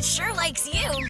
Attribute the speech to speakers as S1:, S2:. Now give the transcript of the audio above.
S1: It sure likes you.